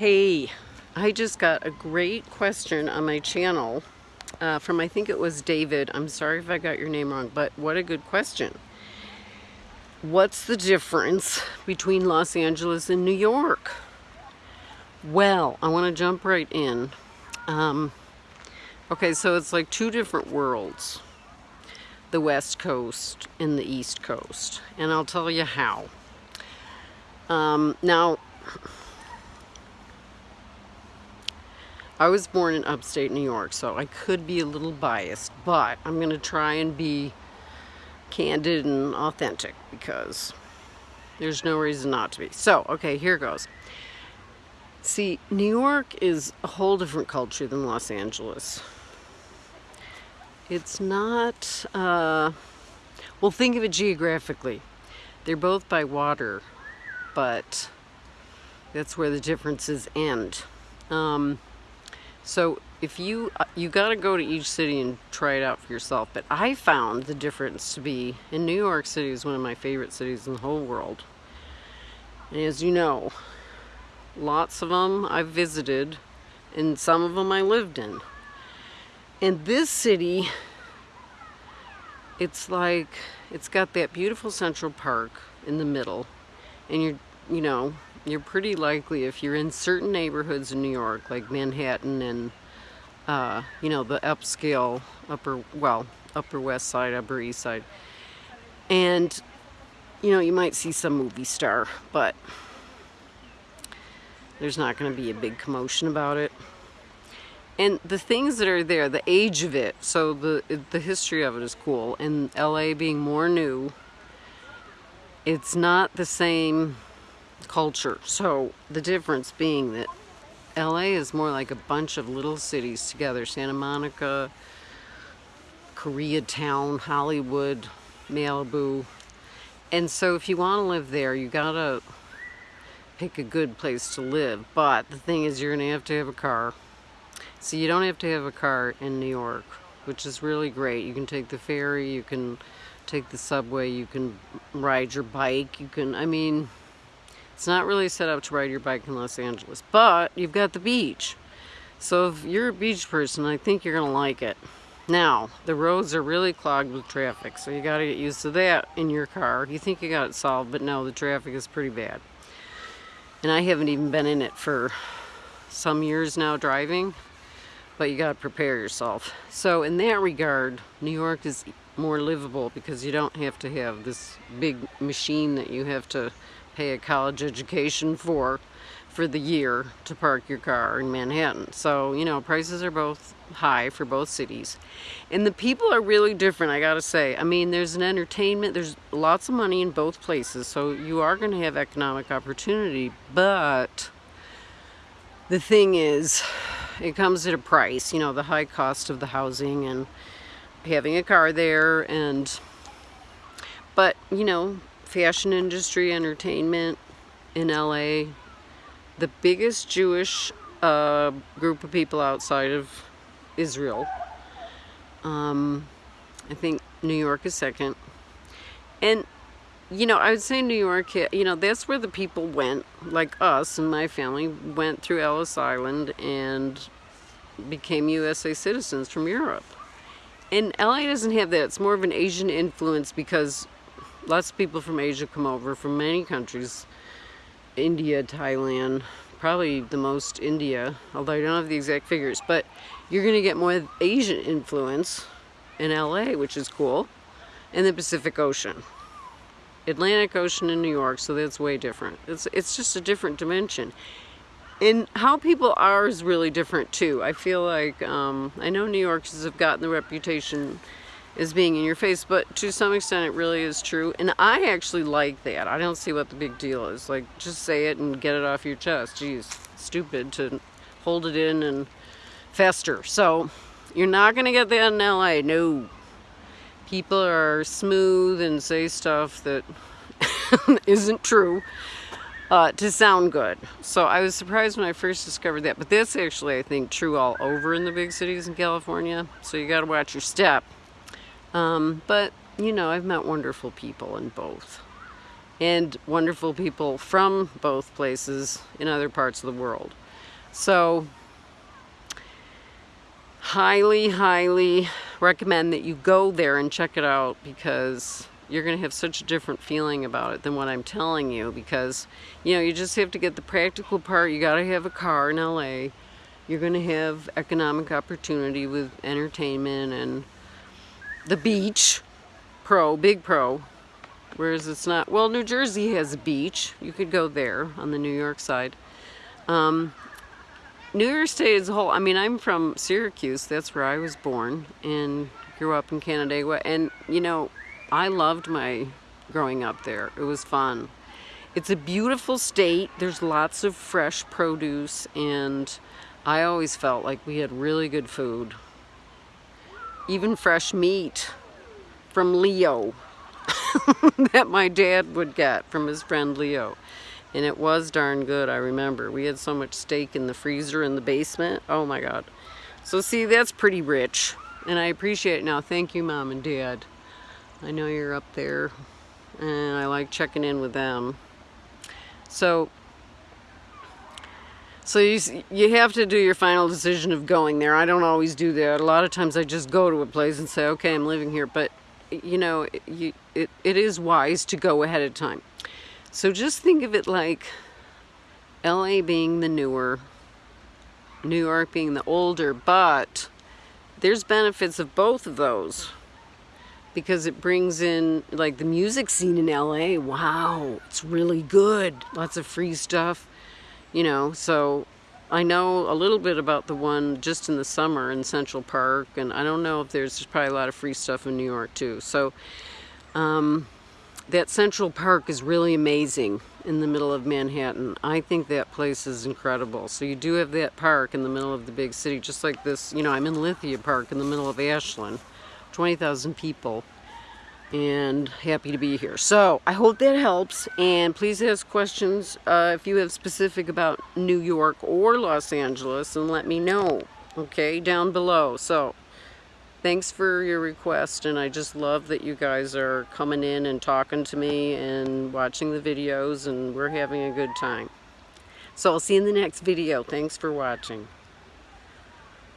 Hey, I just got a great question on my channel uh, from I think it was David. I'm sorry if I got your name wrong, but what a good question. What's the difference between Los Angeles and New York? Well, I want to jump right in. Um, okay, so it's like two different worlds. The West Coast and the East Coast. And I'll tell you how. Um, now, I was born in upstate New York, so I could be a little biased, but I'm going to try and be candid and authentic because there's no reason not to be. So, okay, here goes. See, New York is a whole different culture than Los Angeles. It's not, uh, well, think of it geographically. They're both by water, but that's where the differences end. Um, so if you, uh, you got to go to each city and try it out for yourself. But I found the difference to be, in New York City is one of my favorite cities in the whole world. And as you know, lots of them I've visited and some of them I lived in. And this city, it's like, it's got that beautiful Central Park in the middle. And you're, you know, you're pretty likely if you're in certain neighborhoods in New York, like Manhattan and, uh, you know, the upscale, upper, well, upper west side, upper east side. And, you know, you might see some movie star, but there's not going to be a big commotion about it. And the things that are there, the age of it, so the the history of it is cool. And LA being more new, it's not the same culture. So the difference being that LA is more like a bunch of little cities together. Santa Monica, Koreatown, Hollywood, Malibu. And so if you want to live there, you gotta pick a good place to live. But the thing is you're gonna have to have a car. So you don't have to have a car in New York, which is really great. You can take the ferry, you can take the subway, you can ride your bike, you can, I mean, it's not really set up to ride your bike in Los Angeles, but you've got the beach. So if you're a beach person, I think you're gonna like it. Now, the roads are really clogged with traffic, so you gotta get used to that in your car. You think you got it solved, but no, the traffic is pretty bad. And I haven't even been in it for some years now driving, but you gotta prepare yourself. So in that regard, New York is more livable because you don't have to have this big machine that you have to pay a college education for for the year to park your car in Manhattan. So, you know, prices are both high for both cities. And the people are really different, I gotta say. I mean, there's an entertainment, there's lots of money in both places, so you are gonna have economic opportunity, but the thing is, it comes at a price, you know, the high cost of the housing and having a car there and, but, you know, fashion industry, entertainment in LA. The biggest Jewish uh, group of people outside of Israel. Um, I think New York is second. And, you know, I would say New York, you know, that's where the people went, like us and my family, went through Ellis Island and became USA citizens from Europe. And LA doesn't have that. It's more of an Asian influence because lots of people from Asia come over from many countries. India, Thailand, probably the most India, although I don't have the exact figures, but you're going to get more Asian influence in LA, which is cool, and the Pacific Ocean. Atlantic Ocean in New York, so that's way different. It's, it's just a different dimension. And how people are is really different too. I feel like, um, I know New Yorkers have gotten the reputation is being in your face, but to some extent it really is true. And I actually like that. I don't see what the big deal is. Like, just say it and get it off your chest. Geez, stupid to hold it in and fester. So, you're not going to get that in LA. No. People are smooth and say stuff that isn't true. Uh, to sound good. So I was surprised when I first discovered that. But that's actually, I think, true all over in the big cities in California. So you got to watch your step. Um, but, you know, I've met wonderful people in both. And wonderful people from both places in other parts of the world. So, highly, highly recommend that you go there and check it out because you're going to have such a different feeling about it than what I'm telling you because, you know, you just have to get the practical part. You got to have a car in LA. You're going to have economic opportunity with entertainment and the beach, pro, big pro. Whereas it's not, well, New Jersey has a beach. You could go there on the New York side. Um, New York State as a whole, I mean, I'm from Syracuse. That's where I was born and grew up in Canandaigua. And, you know, I loved my growing up there. It was fun. It's a beautiful state. There's lots of fresh produce and I always felt like we had really good food. Even fresh meat from Leo that my dad would get from his friend Leo. And it was darn good, I remember. We had so much steak in the freezer in the basement. Oh my God. So see, that's pretty rich. And I appreciate it now. Thank you, Mom and Dad. I know you're up there and I like checking in with them. So, so you, you have to do your final decision of going there. I don't always do that. A lot of times I just go to a place and say, okay, I'm living here. But, you know, you, it, it is wise to go ahead of time. So just think of it like LA being the newer, New York being the older, but there's benefits of both of those because it brings in like the music scene in LA. Wow, it's really good. Lots of free stuff, you know. So I know a little bit about the one just in the summer in Central Park, and I don't know if there's, probably a lot of free stuff in New York too. So um, that Central Park is really amazing in the middle of Manhattan. I think that place is incredible. So you do have that park in the middle of the big city, just like this, you know, I'm in Lithia Park in the middle of Ashland. 20,000 people and happy to be here. So I hope that helps and please ask questions uh, if you have specific about New York or Los Angeles and let me know, okay, down below. So thanks for your request and I just love that you guys are coming in and talking to me and watching the videos and we're having a good time. So I'll see you in the next video. Thanks for watching.